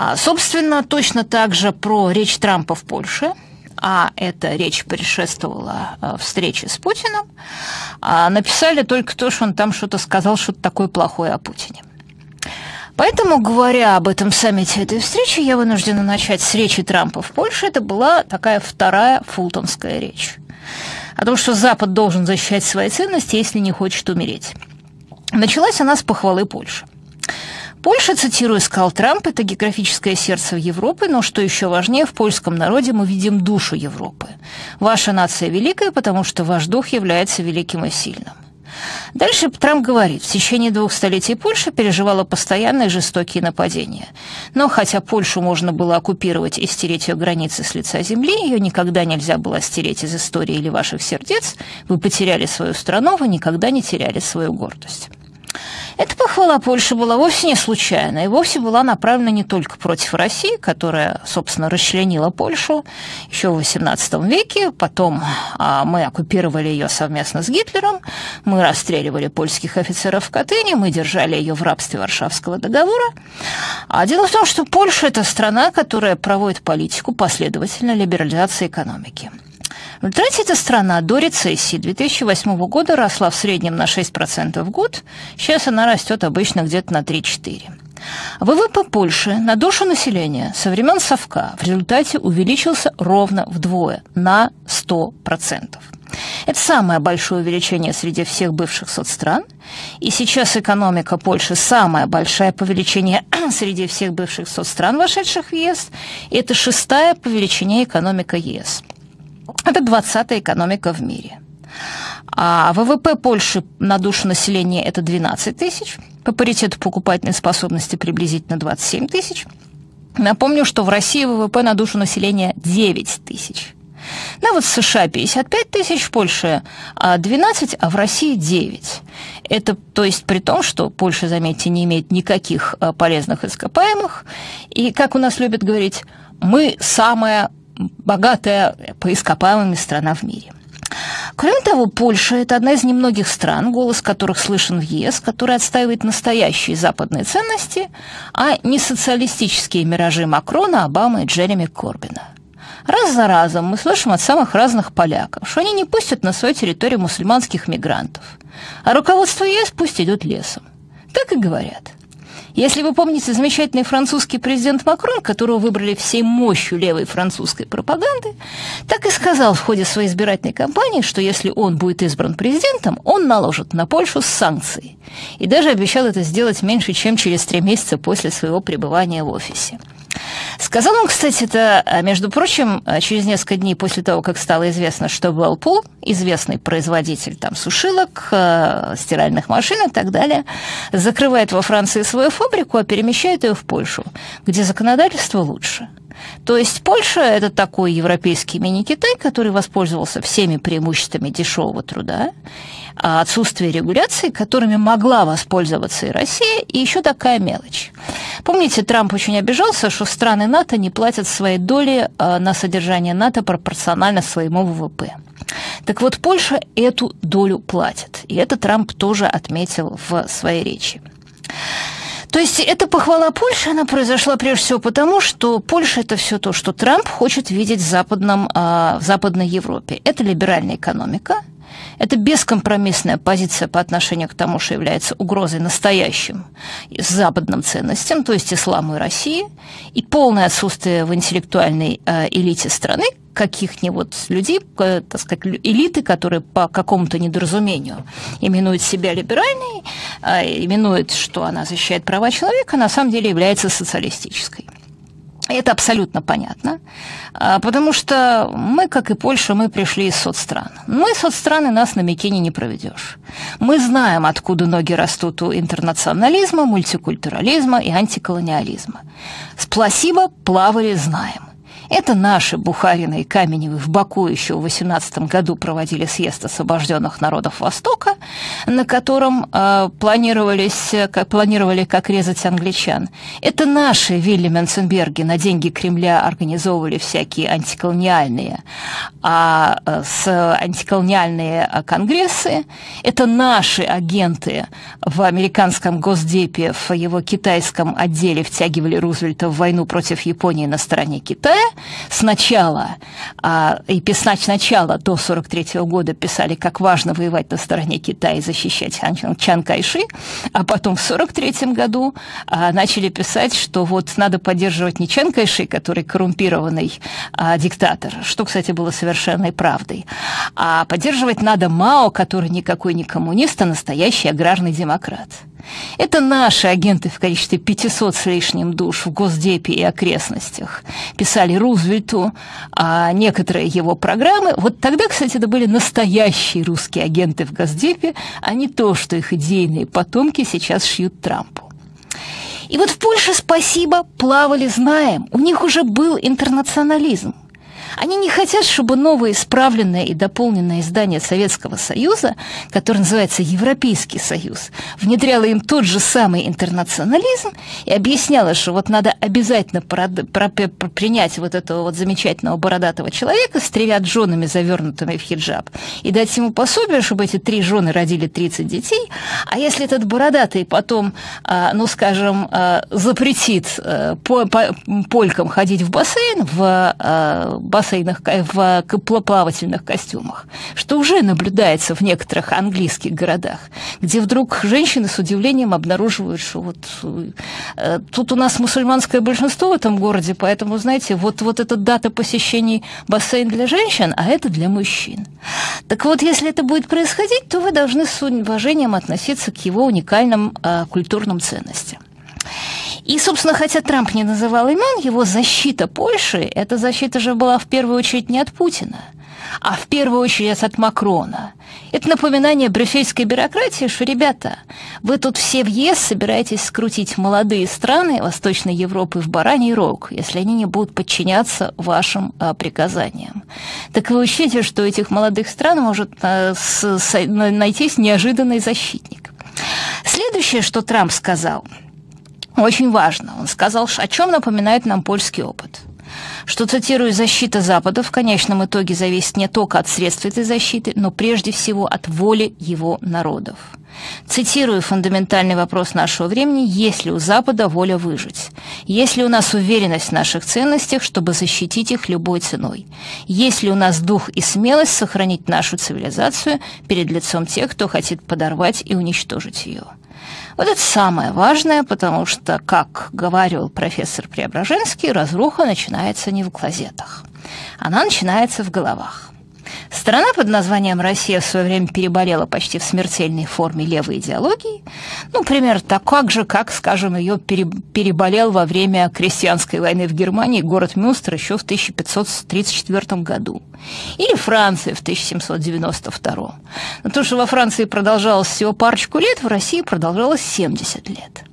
А, собственно, точно так же про речь Трампа в Польше – а эта речь предшествовала э, встрече с Путиным, а написали только то, что он там что-то сказал, что-то такое плохое о Путине. Поэтому, говоря об этом саммите этой встречи, я вынуждена начать с речи Трампа в Польше. Это была такая вторая фултонская речь. О том, что Запад должен защищать свои ценности, если не хочет умереть. Началась она с похвалы Польши. Польша, цитирую, сказал Трамп, это географическое сердце Европы, но что еще важнее, в польском народе мы видим душу Европы. Ваша нация великая, потому что ваш дух является великим и сильным. Дальше Трамп говорит, в течение двух столетий Польша переживала постоянные жестокие нападения. Но хотя Польшу можно было оккупировать и стереть ее границы с лица земли, ее никогда нельзя было стереть из истории или ваших сердец, вы потеряли свою страну, вы никогда не теряли свою гордость. Эта похвала Польши была вовсе не случайна и вовсе была направлена не только против России, которая, собственно, расчленила Польшу еще в XVIII веке, потом а, мы оккупировали ее совместно с Гитлером, мы расстреливали польских офицеров в Катыни, мы держали ее в рабстве Варшавского договора. А дело в том, что Польша – это страна, которая проводит политику последовательной либерализации экономики. В результате эта страна до рецессии 2008 года росла в среднем на 6% в год, сейчас она растет обычно где-то на 3-4%. ВВП Польши на душу населения со времен Совка в результате увеличился ровно вдвое, на 100%. Это самое большое увеличение среди всех бывших соцстран, и сейчас экономика Польши самая большая по величине среди всех бывших соцстран, вошедших в ЕС, и это шестая по величине экономика ЕС – это 20-я экономика в мире. А ВВП Польши на душу населения это 12 тысяч, по паритету покупательной способности приблизительно 27 тысяч. Напомню, что в России ВВП на душу населения 9 тысяч. Ну вот в США 55 тысяч, в Польше 12, а в России 9. Это, то есть, при том, что Польша, заметьте, не имеет никаких а, полезных ископаемых. И, как у нас любят говорить, мы самая богатая по ископаемым страна в мире. Кроме того, Польша – это одна из немногих стран, голос которых слышен в ЕС, которая отстаивает настоящие западные ценности, а не социалистические миражи Макрона, Обамы и Джереми Корбина. Раз за разом мы слышим от самых разных поляков, что они не пустят на свою территорию мусульманских мигрантов, а руководство ЕС пусть идет лесом. Так и говорят – если вы помните замечательный французский президент Макрон, которого выбрали всей мощью левой французской пропаганды, так и сказал в ходе своей избирательной кампании, что если он будет избран президентом, он наложит на Польшу санкции. И даже обещал это сделать меньше, чем через три месяца после своего пребывания в офисе. Сказал он, кстати, это, а, между прочим, а, через несколько дней после того, как стало известно, что Whirlpool, известный производитель там сушилок, а, стиральных машин и так далее, закрывает во Франции свою фабрику, а перемещает ее в Польшу, где законодательство лучше. То есть Польша – это такой европейский мини-Китай, который воспользовался всеми преимуществами дешевого труда, отсутствие регуляций, которыми могла воспользоваться и Россия, и еще такая мелочь. Помните, Трамп очень обижался, что страны НАТО не платят своей доли а, на содержание НАТО пропорционально своему ВВП. Так вот, Польша эту долю платит, и это Трамп тоже отметил в своей речи. То есть эта похвала Польши, она произошла прежде всего потому, что Польша – это все то, что Трамп хочет видеть в, западном, а, в Западной Европе. Это либеральная экономика, это бескомпромиссная позиция по отношению к тому, что является угрозой настоящим западным ценностям, то есть исламу и России, и полное отсутствие в интеллектуальной э, элите страны каких-нибудь людей, так сказать, элиты, которые по какому-то недоразумению именуют себя либеральной, э, именуют, что она защищает права человека, на самом деле является социалистической. Это абсолютно понятно, а, потому что мы, как и Польша, мы пришли из соцстран. Мы соцстраны нас на Микине не проведешь. Мы знаем, откуда ноги растут у интернационализма, мультикультурализма и антиколониализма. С пласибо плавали знаем. Это наши Бухарины и Каменевы в Баку еще в 18 году проводили съезд освобожденных народов Востока, на котором э, планировались, как, планировали, как резать англичан. Это наши Вилли Менценберги на деньги Кремля организовывали всякие антиколониальные, а, э, с антиколониальные конгрессы. Это наши агенты в американском Госдепе, в его китайском отделе втягивали Рузвельта в войну против Японии на стороне Китая. Сначала, а, и сначала до 43 года писали, как важно воевать на стороне Китая и защищать Чан Кайши, а потом в 43 году а, начали писать, что вот надо поддерживать не Чан Кайши, который коррумпированный а, диктатор, что, кстати, было совершенной правдой, а поддерживать надо Мао, который никакой не коммунист, а настоящий аграрный демократ. Это наши агенты в количестве 500 с лишним душ в Госдепе и окрестностях писали Рузвельту а некоторые его программы. Вот тогда, кстати, это были настоящие русские агенты в Госдепе, а не то, что их идейные потомки сейчас шьют Трампу. И вот в Польше, спасибо, плавали знаем. У них уже был интернационализм. Они не хотят, чтобы новое исправленное и дополненное издание Советского Союза, которое называется Европейский Союз, внедряло им тот же самый интернационализм и объясняло, что вот надо обязательно принять вот этого вот замечательного бородатого человека с тремя женами, завернутыми в хиджаб, и дать ему пособие, чтобы эти три жены родили 30 детей, а если этот бородатый потом, а, ну, скажем, а, запретит э, полькам ходить в бассейн, в а, бассейнах, в плавательных костюмах, что уже наблюдается в некоторых английских городах, где вдруг женщины с удивлением обнаруживают, что вот э, тут у нас мусульманское большинство в этом городе, поэтому, знаете, вот, вот эта дата посещений бассейн для женщин, а это для мужчин. Так вот, если это будет происходить, то вы должны с уважением относиться к его уникальным э, культурным ценностям. И, собственно, хотя Трамп не называл имен, его защита Польши, эта защита же была в первую очередь не от Путина, а в первую очередь от Макрона. Это напоминание брюссельской бюрократии, что, ребята, вы тут все в ЕС собираетесь скрутить молодые страны Восточной Европы в бараний рог, если они не будут подчиняться вашим а, приказаниям. Так вы учтите, что этих молодых стран может а, с, с, найтись неожиданный защитник. Следующее, что Трамп сказал – очень важно. Он сказал, о чем напоминает нам польский опыт. Что, цитирую, «защита Запада в конечном итоге зависит не только от средств этой защиты, но прежде всего от воли его народов». Цитирую фундаментальный вопрос нашего времени, есть ли у Запада воля выжить? Есть ли у нас уверенность в наших ценностях, чтобы защитить их любой ценой? Есть ли у нас дух и смелость сохранить нашу цивилизацию перед лицом тех, кто хочет подорвать и уничтожить ее? Вот это самое важное, потому что, как говорил профессор Преображенский, разруха начинается не в клозетах. Она начинается в головах. Страна под названием Россия в свое время переболела почти в смертельной форме левой идеологии. Ну, пример так же, как, скажем, ее переболел во время крестьянской войны в Германии город Мюнстер еще в 1534 году. Или Франция в 1792. Но то, что во Франции продолжалось всего парочку лет, в России продолжалось 70 лет.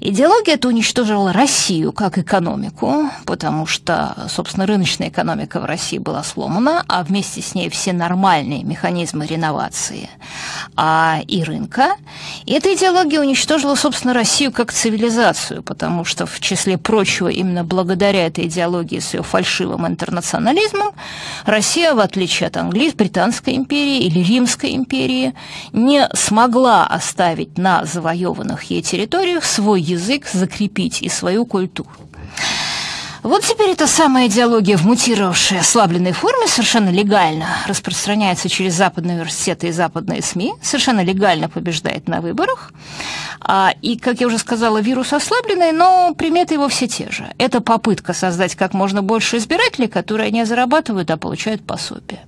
Идеология эта уничтожила Россию как экономику, потому что, собственно, рыночная экономика в России была сломана, а вместе с ней все нормальные механизмы реновации а, и рынка. И эта идеология уничтожила, собственно, Россию как цивилизацию, потому что, в числе прочего, именно благодаря этой идеологии с ее фальшивым интернационализмом, Россия, в отличие от Англии, Британской империи или Римской империи, не смогла оставить на завоеванных ей территориях свой язык закрепить и свою культуру. Вот теперь эта самая идеология в мутировавшей ослабленной форме совершенно легально распространяется через западные университеты и западные СМИ, совершенно легально побеждает на выборах. А, и, как я уже сказала, вирус ослабленный, но приметы его все те же. Это попытка создать как можно больше избирателей, которые не зарабатывают, а получают пособие.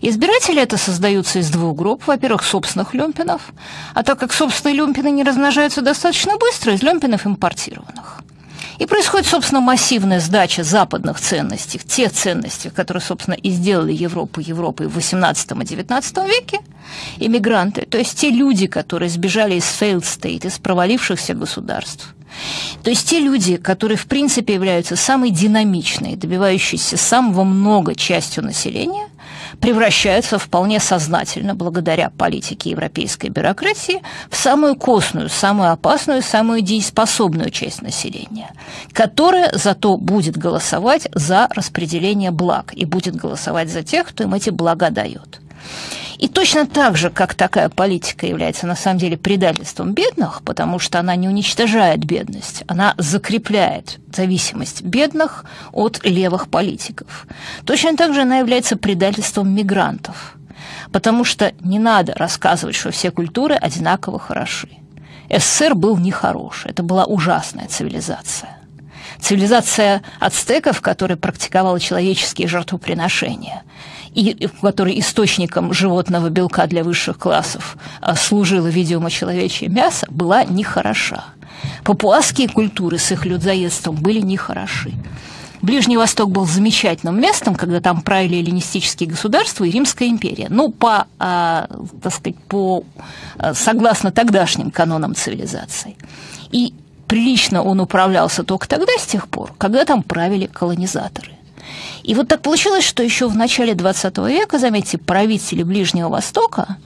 Избиратели это создаются из двух групп. Во-первых, собственных люмпинов, а так как собственные люмпины не размножаются достаточно быстро, из люмпинов импортированных. И происходит, собственно, массивная сдача западных ценностей, тех ценностей, которые, собственно, и сделали Европу Европой в XVIII и XIX веке, иммигранты, то есть те люди, которые сбежали из failed state, из провалившихся государств – То есть те люди, которые в принципе являются самой динамичной, добивающейся самого много частью населения, превращаются вполне сознательно, благодаря политике европейской бюрократии, в самую костную, самую опасную, самую дееспособную часть населения, которая зато будет голосовать за распределение благ и будет голосовать за тех, кто им эти блага дает. И точно так же, как такая политика является на самом деле предательством бедных, потому что она не уничтожает бедность, она закрепляет зависимость бедных от левых политиков. Точно так же она является предательством мигрантов, потому что не надо рассказывать, что все культуры одинаково хороши. СССР был нехороший, это была ужасная цивилизация. Цивилизация ацтеков, которая практиковала человеческие жертвоприношения – и в которой источником животного белка для высших классов а, служило, видимо, человечье мясо, была нехороша. Папуасские культуры с их людоедством были нехороши. Ближний Восток был замечательным местом, когда там правили эллинистические государства и Римская империя. Ну, по, а, так сказать, по, а, согласно тогдашним канонам цивилизации. И прилично он управлялся только тогда, с тех пор, когда там правили колонизаторы. И вот так получилось, что еще в начале XX века, заметьте, правители Ближнего Востока,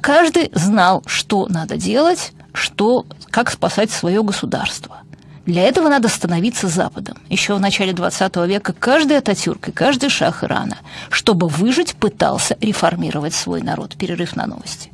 каждый знал, что надо делать, что, как спасать свое государство. Для этого надо становиться Западом. Еще в начале XX века каждый Ататюрк и каждый шах Ирана, чтобы выжить, пытался реформировать свой народ. Перерыв на новости.